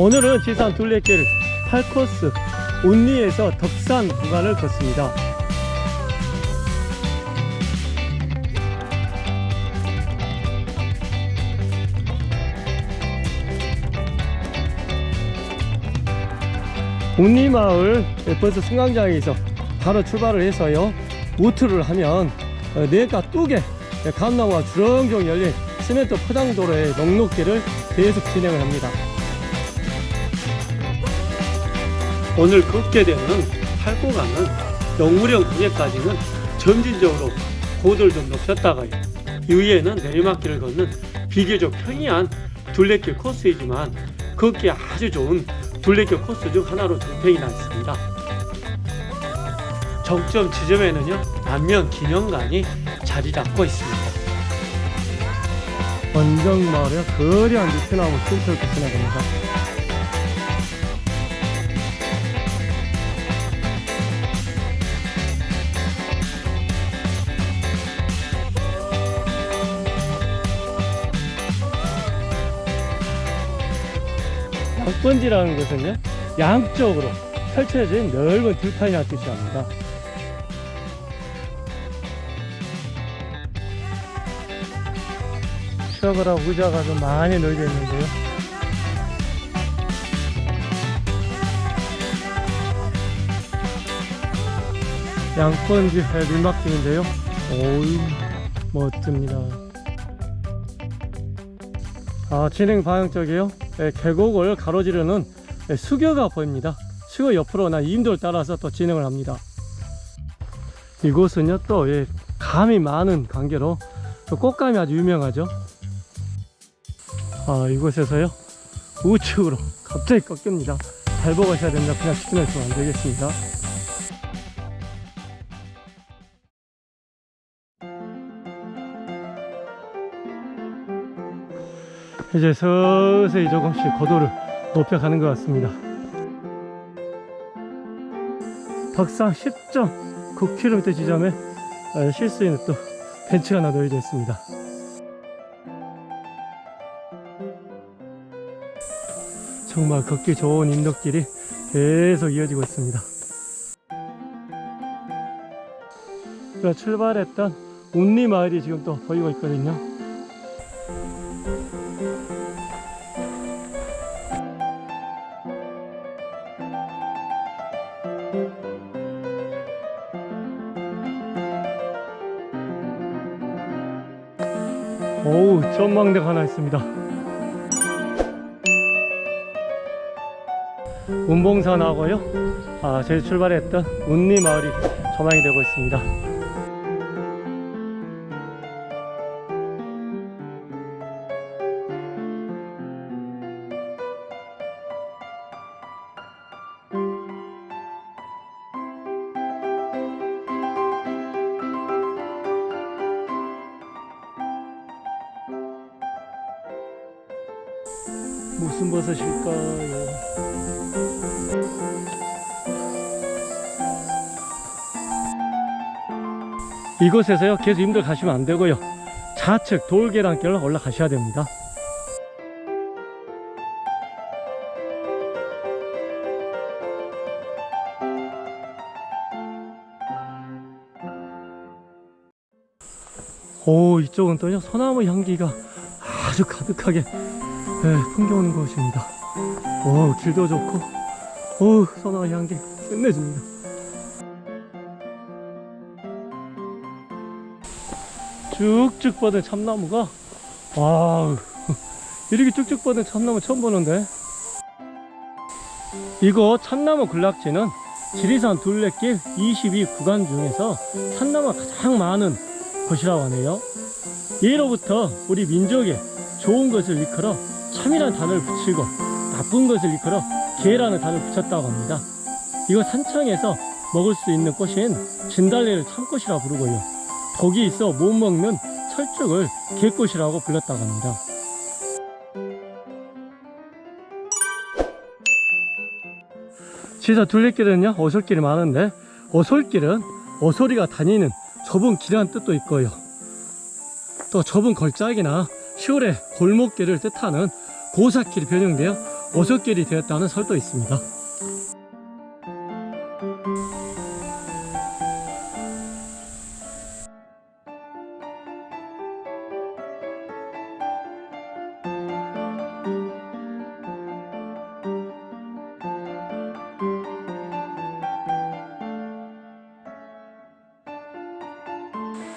오늘은 지산 둘레길 8코스 운리에서 덕산 구간을 걷습니다. 운리마을 버스 승강장에서 바로 출발을 해서요 우트를 하면 어, 내가 뚝에 감나무가 주렁주렁 열린 시멘트 포장도로의 녹록길을 계속 진행을 합니다. 오늘 걷게 되는 팔고가는 영무령 구에까지는 점진적으로 고도를 좀 높였다가요. 이후에는 내리막길을 걷는 비교적 평이한 둘레길 코스이지만 걷기 아주 좋은 둘레길 코스 중 하나로 정평이 나 있습니다. 정점 지점에는요 남면 기념관이 자리 잡고 있습니다. 원정마을의 거대한 느티나무 틈새를 지나갑니다. 양번지라는 것은요 양쪽으로 펼쳐진 넓은 들판이라는 뜻이랍니다. 추억을 하고 의자가 좀 많이 널려 있는데요. 양번지 밀막길인데요. 오이 멋집니다. 아 진행 방향 쪽이요? 예, 계곡을 가로지르는 예, 수교가 보입니다. 수교 옆으로 나 임도를 따라서 또 진행을 합니다. 이곳은요 또 예, 감이 많은 관계로 또 꽃감이 아주 유명하죠. 아 이곳에서요 우측으로 갑자기 꺾입니다. 잘 보고 가셔야 됩니다. 그냥 직진할 수는 안 되겠습니다 이제 서서히 조금씩 고도를 높여가는 것 같습니다. 덕산 10.9km 지점에 어, 쉴수 있는 또 벤치가 하나 놓여져 있습니다. 정말 걷기 좋은 인덕길이 계속 이어지고 있습니다. 출발했던 운리 마을이 지금 또 보이고 있거든요 전망대가 하나 있습니다. 운봉산하고요. 아, 저희 출발했던 운리 마을이 조망이 되고 있습니다 무슨 버섯일까요? 이곳에서요 계속 힘들 가시면 안 되고요 좌측 돌계단길로 올라가셔야 됩니다 오 이쪽은 또요 소나무 향기가 아주 가득하게 네, 풍겨오는 곳입니다. 오 길도 좋고 오 소나무 향기 끝내줍니다. 쭉쭉 뻗은 참나무가 와 이렇게 쭉쭉 뻗은 참나무 처음 보는데. 이곳 참나무 군락지는 지리산 둘레길 22 구간 중에서 참나무가 가장 많은 곳이라고 하네요. 예로부터 우리 민족의 좋은 것을 일컬어 참이라는 단어를 붙이고 나쁜 것을 일컬어 개라는 단어를 붙였다고 합니다. 이곳 산청에서 먹을 수 있는 꽃인 진달래를 참꽃이라 부르고요. 독이 있어 못 먹는 철쭉을 개꽃이라고 불렀다고 합니다. 지리산 둘레길은요 어솔길이 많은데 어솔길은 어소리가 다니는 좁은 길이라는 뜻도 있고요. 또 좁은 걸작이나 시골의 골목길을 뜻하는 고사길이 변형되어 어솔길이 되었다는 설도 있습니다.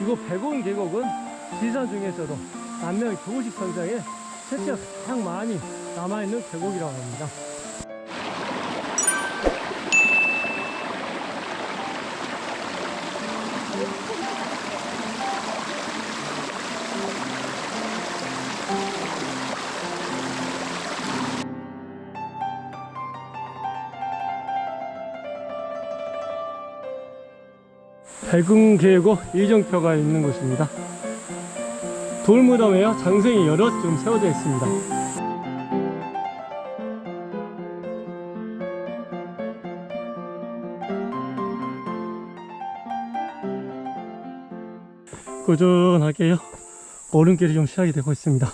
이곳 백운 계곡은 지리산 중에서도 남면 교우식 선상에 채취가 가장 많이 남아있는 계곡이라고 합니다. 백운 계곡 일정표가 있는 곳입니다. 돌무덤에요 장생이 여럿 좀 세워져 있습니다. 꾸준하게요 오른길이 좀 시작이 되고 있습니다.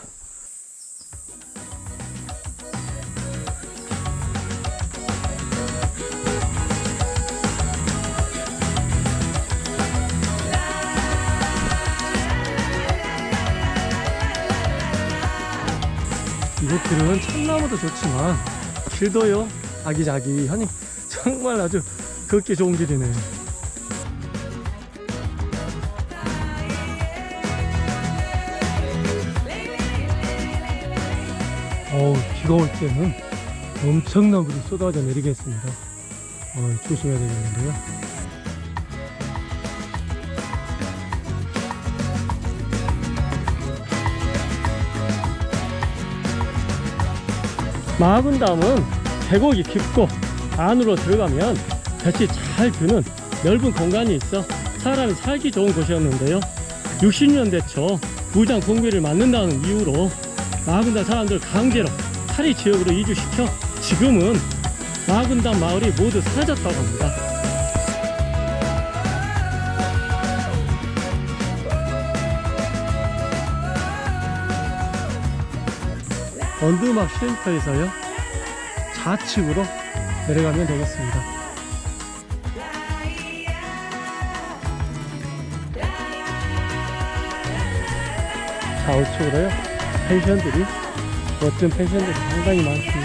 길은 참나무도 좋지만 길도요? 아기자기하니 정말 아주 걷기 좋은 길이네요. 어우 비가 올 때는 엄청난 물이 쏟아져 내리겠습니다. 어, 조심해야 되겠는데요 마군담은 계곡이 깊고 안으로 들어가면 볕이 잘 드는 넓은 공간이 있어 사람이 살기 좋은 곳이었는데요. 60년대 초 부장 공비를 맞는다는 이유로 마군담 사람들 강제로 파리 지역으로 이주시켜 지금은 마군담 마을이 모두 사라졌다고 합니다 언두막 쉼터에서요. 좌측으로 내려가면 되겠습니다. 좌우측으로요. 펜션들이 멋진 펜션들이 상당히 많습니다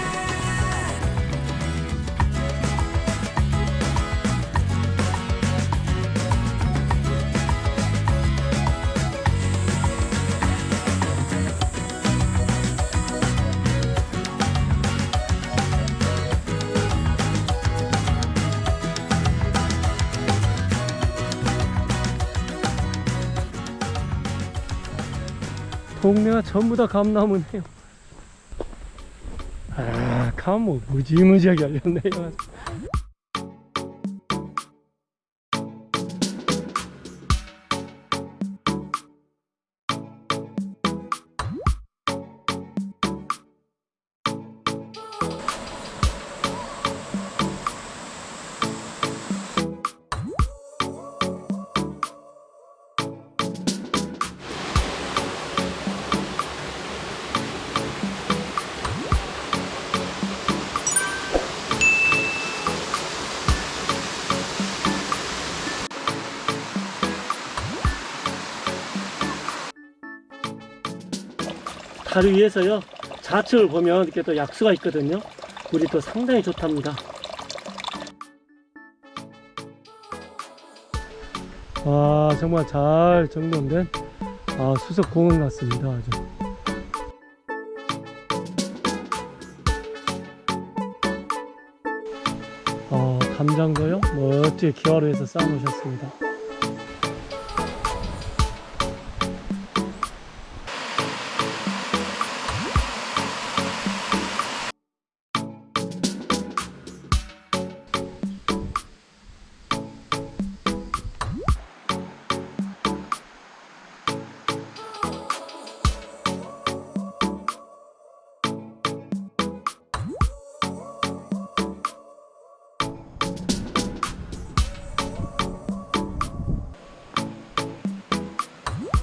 동네가 전부 다 감나무네요. 아, 감뭐 무지무지하게 열렸네요. 다리 위에서요. 좌측을 보면 이렇게 또 약수가 있거든요. 물이 또 상당히 좋답니다. 아 정말 잘 정돈된 아, 수석 공원 같습니다 아주. 아, 담장도요? 멋지게 기와로 해서 쌓아 놓으셨습니다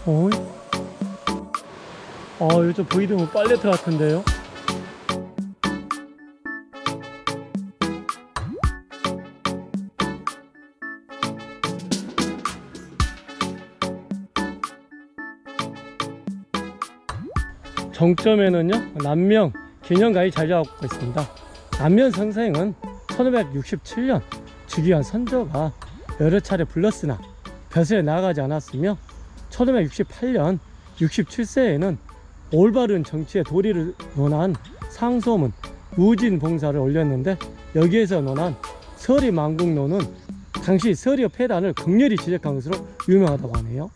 어이? 아, 요즘 보이드면 빨래터 같은데요? 정점에는요, 남명 기념가이 자리 잡고 있습니다. 남면 선생은 1567년 주기한 선조가 여러 차례 불렀으나 벼슬에 나가지 않았으며 1568년 67세에는 올바른 정치의 도리를 논한 상소문 우진봉사를 올렸는데 여기에서 논한 서리만국론은 당시 서리의 폐단을 극렬히 지적한 것으로 유명하다고 하네요.